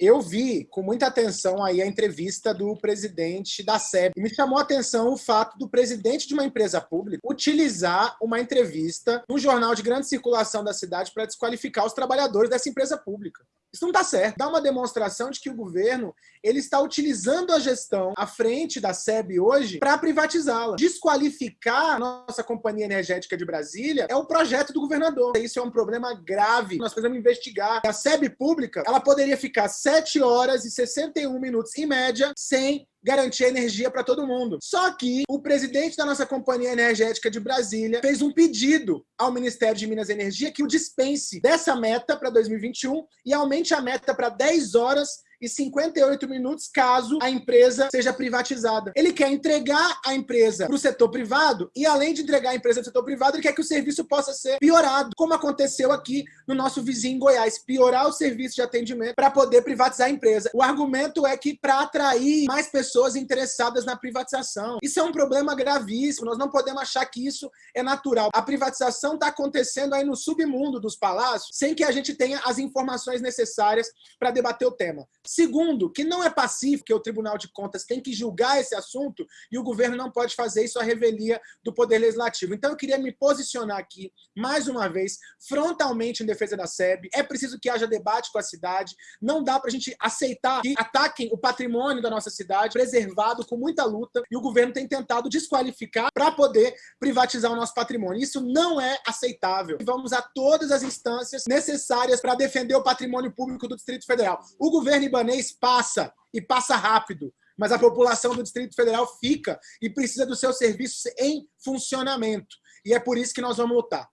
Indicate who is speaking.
Speaker 1: Eu vi com muita atenção aí a entrevista do presidente da SEB. E me chamou a atenção o fato do presidente de uma empresa pública utilizar uma entrevista num jornal de grande circulação da cidade para desqualificar os trabalhadores dessa empresa pública. Isso não está certo. Dá uma demonstração de que o governo ele está utilizando a gestão à frente da SEB hoje para privatizá-la. Desqualificar a nossa companhia energética de Brasília é o projeto do governador. Isso é um problema grave. Nós precisamos investigar. A SEB pública ela poderia ficar 7 horas e 61 minutos, em média, sem garantir energia para todo mundo. Só que o presidente da nossa companhia energética de Brasília fez um pedido ao Ministério de Minas e Energia que o dispense dessa meta para 2021 e aumente a meta para 10 horas e 58 minutos caso a empresa seja privatizada. Ele quer entregar a empresa para o setor privado e, além de entregar a empresa para o setor privado, ele quer que o serviço possa ser piorado, como aconteceu aqui no nosso vizinho Goiás. Piorar o serviço de atendimento para poder privatizar a empresa. O argumento é que para atrair mais pessoas interessadas na privatização. Isso é um problema gravíssimo. Nós não podemos achar que isso é natural. A privatização está acontecendo aí no submundo dos palácios sem que a gente tenha as informações necessárias para debater o tema. Segundo, que não é pacífico, que o Tribunal de Contas tem que julgar esse assunto e o governo não pode fazer isso à revelia do Poder Legislativo. Então eu queria me posicionar aqui, mais uma vez, frontalmente em defesa da SEB. É preciso que haja debate com a cidade. Não dá para a gente aceitar que ataquem o patrimônio da nossa cidade, preservado com muita luta, e o governo tem tentado desqualificar para poder privatizar o nosso patrimônio. Isso não é aceitável. Vamos a todas as instâncias necessárias para defender o patrimônio público do Distrito Federal. O governo libanês passa, e passa rápido, mas a população do Distrito Federal fica e precisa dos seus serviços em funcionamento. E é por isso que nós vamos lutar.